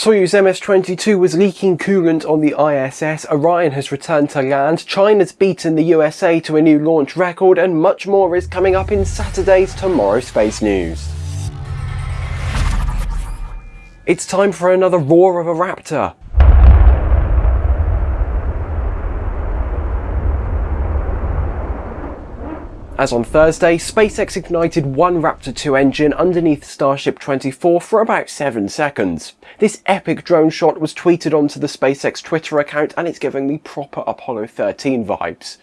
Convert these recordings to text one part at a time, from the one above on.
Soyuz MS-22 was leaking coolant on the ISS, Orion has returned to land, China's beaten the USA to a new launch record, and much more is coming up in Saturday's Tomorrow Space News. It's time for another roar of a raptor. As on Thursday, SpaceX ignited one Raptor 2 engine underneath Starship 24 for about 7 seconds. This epic drone shot was tweeted onto the SpaceX Twitter account and it's giving me proper Apollo 13 vibes.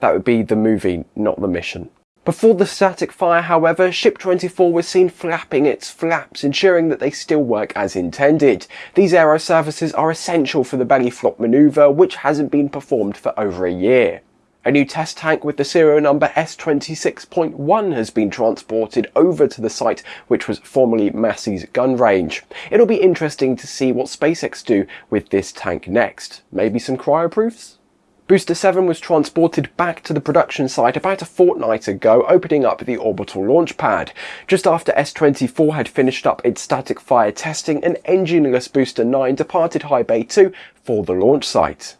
That would be the movie, not the mission. Before the static fire, however, Ship 24 was seen flapping its flaps, ensuring that they still work as intended. These aero surfaces are essential for the belly flop manoeuvre, which hasn't been performed for over a year. A new test tank with the serial number S26.1 has been transported over to the site which was formerly Massey's gun range. It'll be interesting to see what SpaceX do with this tank next. Maybe some cryoproofs? Booster 7 was transported back to the production site about a fortnight ago, opening up the orbital launch pad. Just after S-24 had finished up its static fire testing, an engineless Booster 9 departed High Bay 2 for the launch site.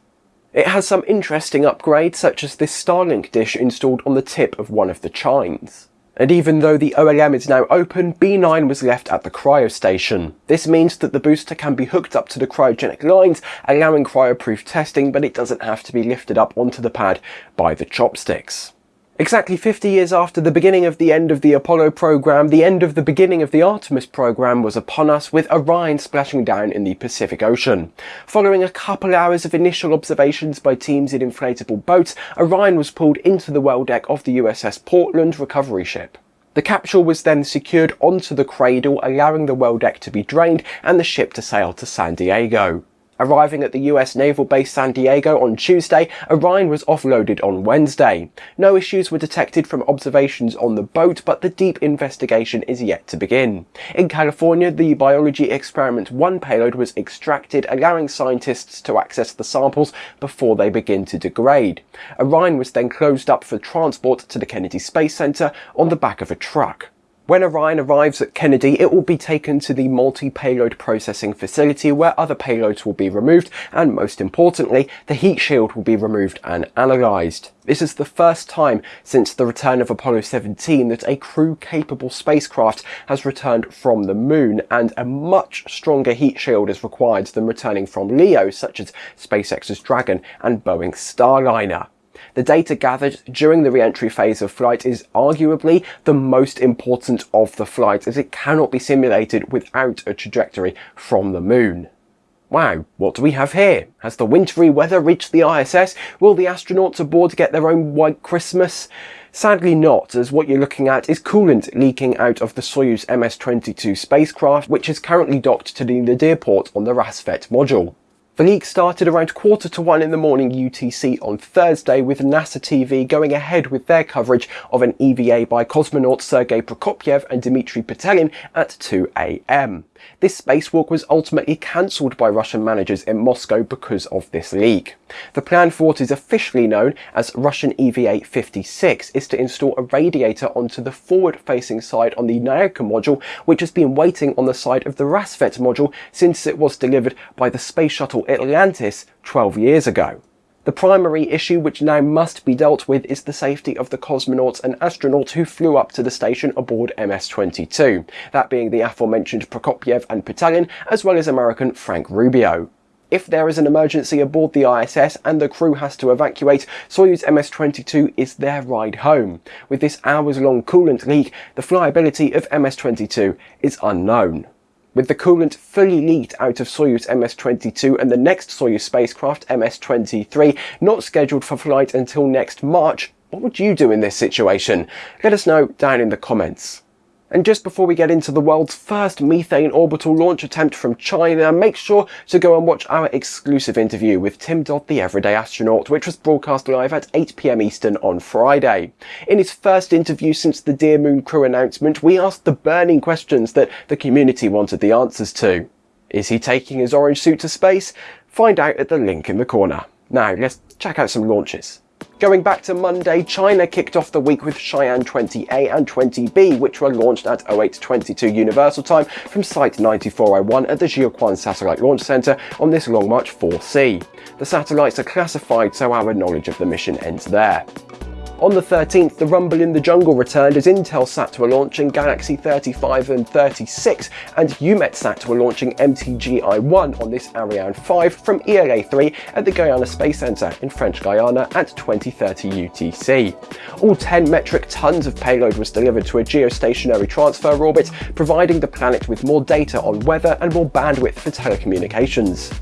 It has some interesting upgrades such as this Starlink dish installed on the tip of one of the chines. And even though the OLM is now open, B9 was left at the cryo station. This means that the booster can be hooked up to the cryogenic lines, allowing cryoproof testing, but it doesn't have to be lifted up onto the pad by the chopsticks. Exactly 50 years after the beginning of the end of the Apollo program, the end of the beginning of the Artemis program was upon us with Orion splashing down in the Pacific Ocean. Following a couple hours of initial observations by teams in inflatable boats, Orion was pulled into the well deck of the USS Portland recovery ship. The capsule was then secured onto the cradle, allowing the well deck to be drained and the ship to sail to San Diego. Arriving at the US Naval Base San Diego on Tuesday, Orion was offloaded on Wednesday. No issues were detected from observations on the boat, but the deep investigation is yet to begin. In California, the Biology Experiment 1 payload was extracted, allowing scientists to access the samples before they begin to degrade. Orion was then closed up for transport to the Kennedy Space Center on the back of a truck. When Orion arrives at Kennedy, it will be taken to the multi-payload processing facility where other payloads will be removed and most importantly, the heat shield will be removed and analysed. This is the first time since the return of Apollo 17 that a crew-capable spacecraft has returned from the moon and a much stronger heat shield is required than returning from LEO such as SpaceX's Dragon and Boeing's Starliner. The data gathered during the re-entry phase of flight is arguably the most important of the flight as it cannot be simulated without a trajectory from the moon. Wow, what do we have here? Has the wintry weather reached the ISS? Will the astronauts aboard get their own white Christmas? Sadly not, as what you're looking at is coolant leaking out of the Soyuz MS-22 spacecraft, which is currently docked to the Nadir port on the Rassvet module. The leak started around quarter to one in the morning UTC on Thursday with NASA TV going ahead with their coverage of an EVA by cosmonauts Sergei Prokopyev and Dmitry Petelin at 2am. This spacewalk was ultimately cancelled by Russian managers in Moscow because of this leak. The plan for what is officially known as Russian EVA-56 is to install a radiator onto the forward-facing side on the Nauka module, which has been waiting on the side of the Rassvet module since it was delivered by the space shuttle Atlantis 12 years ago. The primary issue which now must be dealt with is the safety of the cosmonauts and astronauts who flew up to the station aboard MS-22, that being the aforementioned Prokopyev and Petelin, as well as American Frank Rubio. If there is an emergency aboard the ISS and the crew has to evacuate, Soyuz MS-22 is their ride home. With this hours-long coolant leak, the flyability of MS-22 is unknown. With the coolant fully leaked out of Soyuz MS-22 and the next Soyuz spacecraft, MS-23, not scheduled for flight until next March, what would you do in this situation? Let us know down in the comments. And just before we get into the world's first methane orbital launch attempt from China, make sure to go and watch our exclusive interview with Tim Dodd the Everyday Astronaut, which was broadcast live at 8pm Eastern on Friday. In his first interview since the dearMoon crew announcement, we asked the burning questions that the community wanted the answers to. Is he taking his orange suit to space? Find out at the link in the corner. Now, let's check out some launches. Going back to Monday, China kicked off the week with Shiyan 20A and 20B, which were launched at 0822 Universal Time from Site 9401 at the Jiuquan Satellite Launch Center on this Long March 4C. The satellites are classified, so our knowledge of the mission ends there. On the 13th, the rumble in the jungle returned as Intelsat were launching Galaxy 35 and 36 and EUMETSAT were launching MTG-I1 on this Ariane 5 from ELA-3 at the Guiana Space Centre in French Guiana at 2030 UTC. All 10 metric tons of payload was delivered to a geostationary transfer orbit, providing the planet with more data on weather and more bandwidth for telecommunications.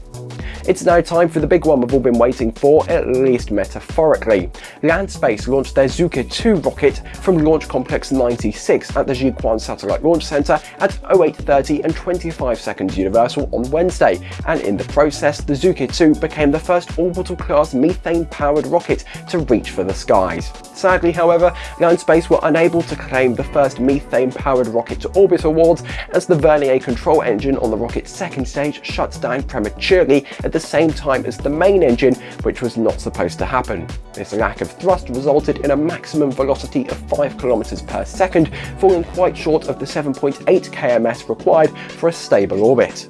It's now time for the big one we've all been waiting for, at least metaphorically. Landspace launched their Zhuque 2 rocket from Launch Complex 96 at the Jiuquan Satellite Launch Center at 0830 and 25 seconds universal on Wednesday, and in the process, the Zhuque 2 became the first orbital-class methane-powered rocket to reach for the skies. Sadly, however, Landspace were unable to claim the first methane-powered rocket to orbit awards as the Vernier control engine on the rocket's second stage shut down prematurely at the same time as the main engine, which was not supposed to happen. This lack of thrust resulted in a maximum velocity of 5 km per second, falling quite short of the 7.8 kms required for a stable orbit.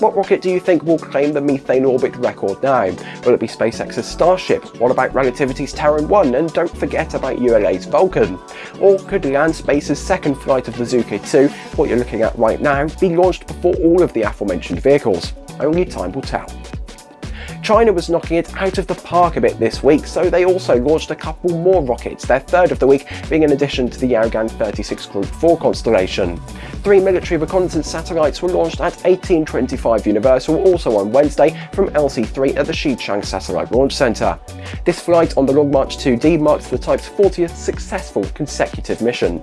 What rocket do you think will claim the methane orbit record now? Will it be SpaceX's Starship? What about Relativity's Terran 1? And don't forget about ULA's Vulcan. Or could Landspace's second flight of the Zhuque 2, what you're looking at right now, be launched before all of the aforementioned vehicles? Only time will tell. China was knocking it out of the park a bit this week, so they also launched a couple more rockets, their third of the week being in addition to the Yaogan 36 Group 4 constellation. Three military reconnaissance satellites were launched at 1825 Universal also on Wednesday from LC-3 at the Xichang Satellite Launch Center. This flight on the Long March 2D marks the type's 40th successful consecutive mission.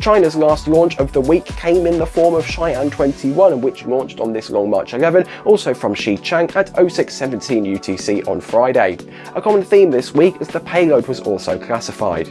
China's last launch of the week came in the form of Shiyan 21, which launched on this Long March 11, also from Xichang at 0617 UTC on Friday. A common theme this week is the payload was also classified.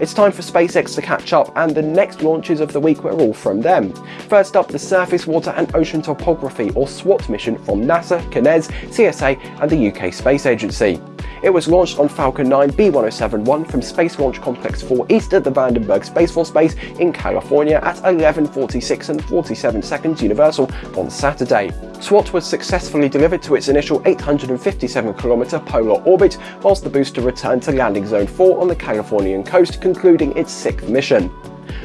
It's time for SpaceX to catch up and the next launches of the week were all from them. First up, the Surface, Water and Ocean Topography or SWOT mission from NASA, CNES, CSA and the UK Space Agency. It was launched on Falcon 9 B1071 from Space Launch Complex 4 east at the Vandenberg Space Force Base in California at 11.46 and 47 seconds Universal on Saturday. SWOT was successfully delivered to its initial 857 km polar orbit, whilst the booster returned to landing zone 4 on the Californian coast, concluding its sixth mission.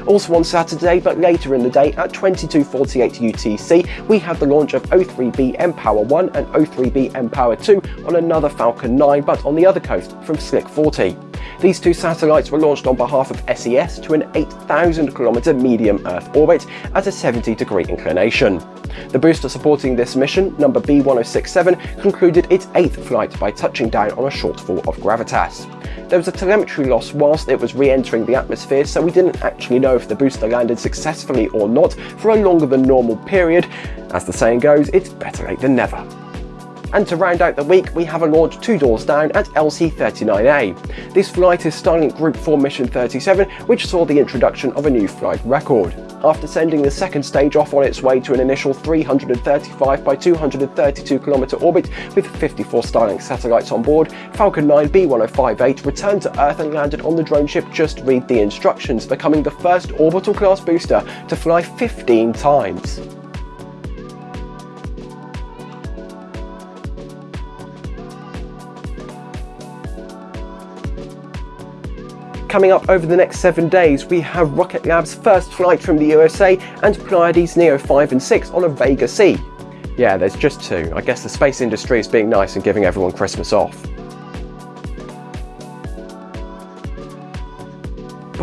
Also on Saturday, but later in the day at 22.48 UTC, we had the launch of O3b mPOWER 1 and O3b mPOWER 2 on another Falcon 9, but on the other coast from Slick 40. These two satellites were launched on behalf of SES to an 8,000 km medium Earth orbit at a 70 degree inclination. The booster supporting this mission, number B1067, concluded its eighth flight by touching down on a shortfall of gravitas. There was a telemetry loss whilst it was re-entering the atmosphere, so we didn't actually if the booster landed successfully or not for a longer than normal period. As the saying goes, it's better late than never. And to round out the week, we have a launch two doors down at LC-39A. This flight is Starlink Group 4 Mission 37, which saw the introduction of a new flight record. After sending the second stage off on its way to an initial 335 by 232 km orbit with 54 Starlink satellites on board, Falcon 9 B1058 returned to Earth and landed on the drone ship Just Read the Instructions, becoming the first orbital class booster to fly 15 times. Coming up over the next seven days, we have Rocket Lab's first flight from the USA and Pleiades Neo 5 and 6 on a Vega C. Yeah, there's just two. I guess the space industry is being nice and giving everyone Christmas off.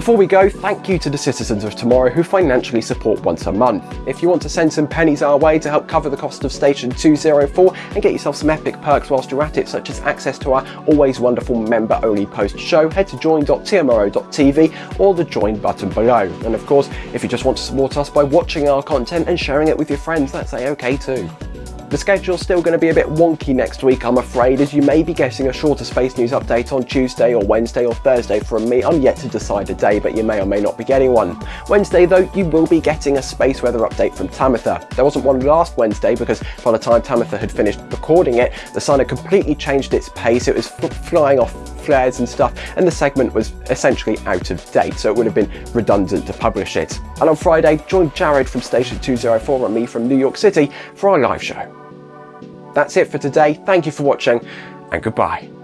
Before we go, thank you to the citizens of tomorrow who financially support once a month. If you want to send some pennies our way to help cover the cost of Station 204 and get yourself some epic perks whilst you're at it, such as access to our always wonderful member-only post show, head to join.tmro.tv or the join button below. And of course, if you just want to support us by watching our content and sharing it with your friends, that's a-okay too. The schedule's still going to be a bit wonky next week, I'm afraid, as you may be getting a shorter space news update on Tuesday or Wednesday or Thursday from me. I'm yet to decide a day, but you may or may not be getting one. Wednesday, though, you will be getting a space weather update from Tamitha. There wasn't one last Wednesday because by the time Tamitha had finished recording it, the sun had completely changed its pace. It was flying off flares and stuff, and the segment was essentially out of date, so it would have been redundant to publish it. And on Friday, join Jared from Station 204 and me from New York City for our live show. That's it for today. Thank you for watching, and goodbye.